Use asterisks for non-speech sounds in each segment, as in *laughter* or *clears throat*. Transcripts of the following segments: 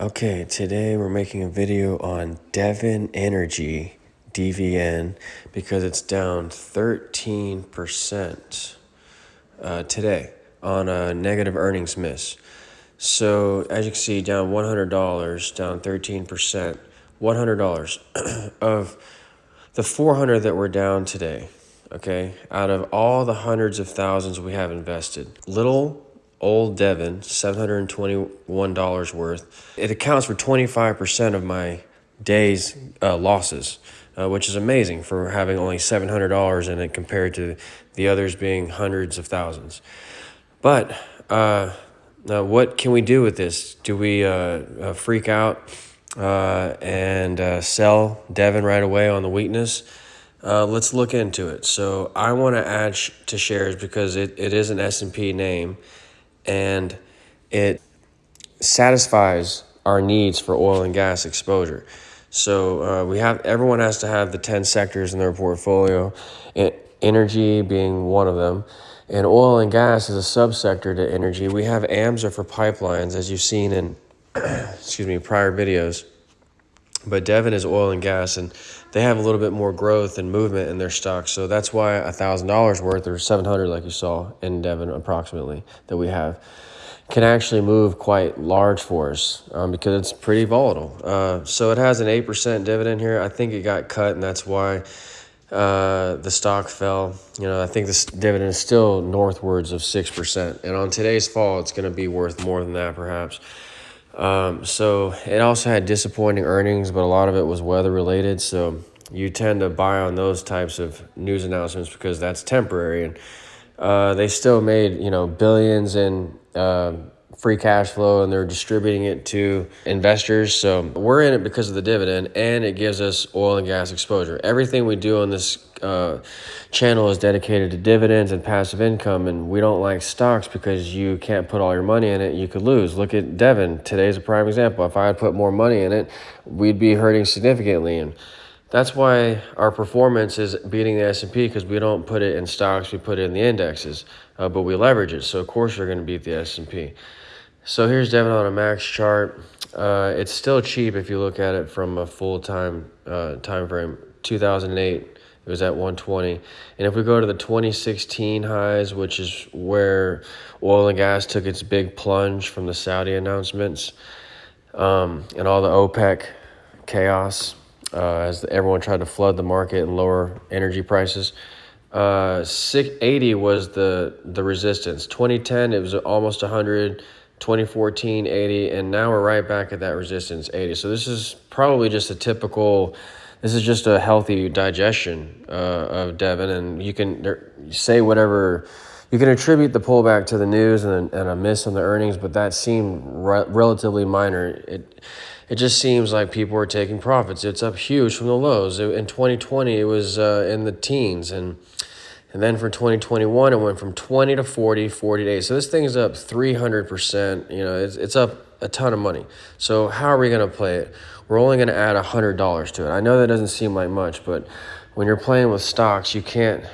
Okay, today we're making a video on Devon Energy, DVN, because it's down 13% uh, today on a negative earnings miss. So, as you can see, down $100, down 13%. $100 *clears throat* of the 400 that we're down today, okay, out of all the hundreds of thousands we have invested, little old Devon, $721 worth. It accounts for 25% of my day's uh, losses, uh, which is amazing for having only $700 in it compared to the others being hundreds of thousands. But uh, now what can we do with this? Do we uh, uh, freak out uh, and sell Devon right away on the weakness? let's look into it. So I want to add sh to shares because it, it is an S&P name and it satisfies our needs for oil and gas exposure. So uh, we have everyone has to have the 10 sectors in their portfolio, energy being one of them. And oil and gas is a subsector to energy. We have AMSA for pipelines, as you've seen in *clears throat* excuse me prior videos. But Devon is oil and gas, and they have a little bit more growth and movement in their stocks. So that's why a thousand dollars worth or seven hundred, like you saw in Devon, approximately that we have, can actually move quite large for us um, because it's pretty volatile. Uh, so it has an eight percent dividend here. I think it got cut, and that's why uh, the stock fell. You know, I think this dividend is still northwards of six percent, and on today's fall, it's going to be worth more than that, perhaps. Um, so it also had disappointing earnings, but a lot of it was weather related. So you tend to buy on those types of news announcements because that's temporary. And uh, they still made you know billions in uh, free cash flow, and they're distributing it to investors. So we're in it because of the dividend, and it gives us oil and gas exposure. Everything we do on this uh, channel is dedicated to dividends and passive income, and we don't like stocks because you can't put all your money in it. You could lose. Look at Devon. Today's a prime example. If I had put more money in it, we'd be hurting significantly. And that's why our performance is beating the S&P because we don't put it in stocks, we put it in the indexes, uh, but we leverage it. So of course you're going to beat the S&P. So here's Devon on a max chart. Uh, it's still cheap if you look at it from a full time uh, time frame. 2008 it was at 120. And if we go to the 2016 highs, which is where oil and gas took its big plunge from the Saudi announcements um, and all the OPEC chaos uh, as everyone tried to flood the market and lower energy prices. Uh, 680 was the the resistance. 2010 it was almost 100. 2014 80 and now we're right back at that resistance 80 so this is probably just a typical this is just a healthy digestion uh, of Devon, and you can say whatever. You can attribute the pullback to the news and, and a miss on the earnings, but that seemed re- relatively minor. It it just seems like people are taking profits. It's up huge from the lows. in 2020, it was uh, in the teens, and and then for 2021, it went from 20 to 40, 40 days. So this thing is up 300%. You know, it's, it's up a ton of money. So how are we going to play it? We're only going to add $100 to it. I know that doesn't seem like much, but when you're playing with stocks, you can't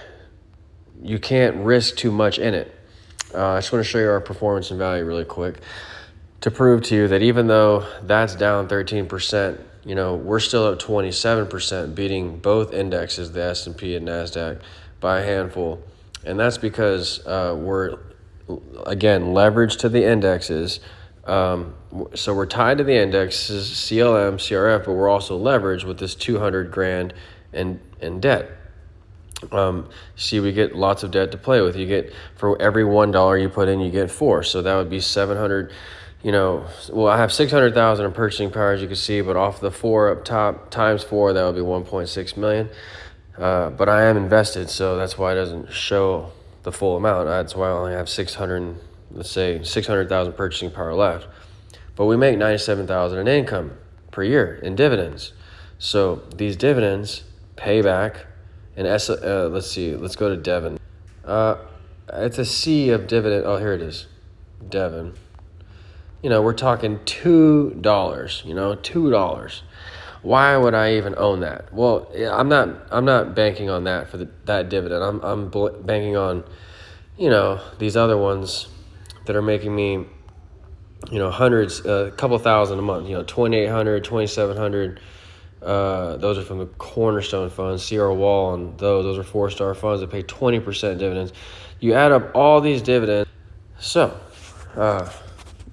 you can't risk too much in it. Uh, I just want to show you our performance and value really quick to prove to you that even though that's down 13%, you know, we're still at 27%, beating both indexes, the S&P and NASDAQ, by a handful. And that's because uh, we're, again, leveraged to the indexes – um, so we're tied to the indexes, CLM, CRF, but we're also leveraged with this 200 grand in, in debt. Um, see, we get lots of debt to play with. You get, for every $1 you put in, you get four. So that would be 700, you know, well, I have 600,000 in purchasing power, as you can see, but off the four up top times four, that would be 1.6 million. Uh, but I am invested, so that's why it doesn't show the full amount. That's why I only have 600 let's say 600,000 purchasing power left, but we make 97,000 in income per year in dividends. So these dividends pay back, and S, uh, let's see, let's go to Devon. Uh, it's a C of dividend. Oh, here it is, Devon. You know, we're talking two dollars. You know, two dollars. Why would I even own that? Well, I'm not. I'm not banking on that for the, that dividend. I'm. I'm banking on, you know, these other ones that are making me you know, hundreds, a couple thousand a month, you know, 2,800, 2,700. Uh, those are from the Cornerstone funds, Sierra Wall, and those. Those are four star funds that pay 20% dividends. You add up all these dividends. So, uh,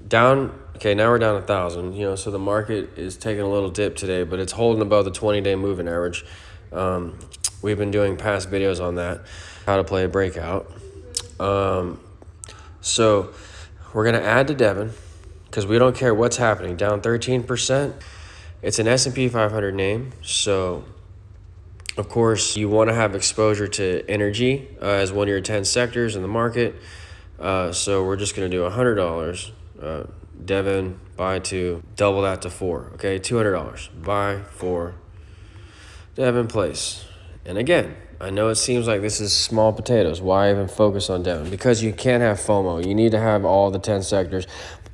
down, okay, now we're down a thousand, you know, so the market is taking a little dip today, but it's holding above the 20 day moving average. Um, we've been doing past videos on that, how to play a breakout. Um, so, we're going to add to Devon because we don't care what's happening. Down 13%. It's an S&P 500 name. So, of course, you want to have exposure to energy uh, as one of your 10 sectors in the market. Uh, so we're just going to do $100. Uh, Devon, buy two, double that to four. Okay, $200. Buy four. Devon place. And again, I know it seems like this is small potatoes. Why even focus on Devon? Because you can't have FOMO. You need to have all the 10 sectors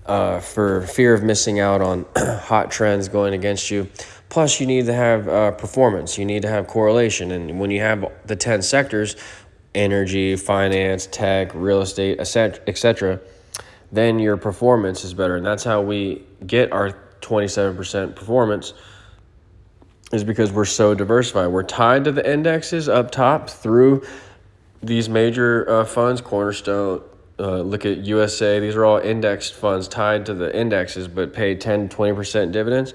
uh, for fear of missing out on *clears throat* hot trends going against you. Plus, you need to have uh, performance. You need to have correlation. And when you have the 10 sectors, energy, finance, tech, real estate, etc., then your performance is better. And that's how we get our 27% performance is because we're so diversified. We're tied to the indexes up top through these major uh, funds, Cornerstone, uh, look at USA. These are all indexed funds tied to the indexes, but pay 10, 20% dividends.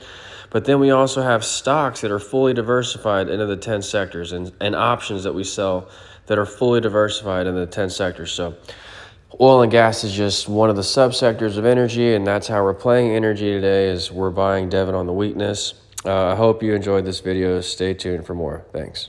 But then we also have stocks that are fully diversified into the 10 sectors and, and options that we sell that are fully diversified in the 10 sectors. So oil and gas is just one of the subsectors of energy, and that's how we're playing energy today is we're buying Devon on the weakness. Uh, I hope you enjoyed this video. Stay tuned for more. Thanks.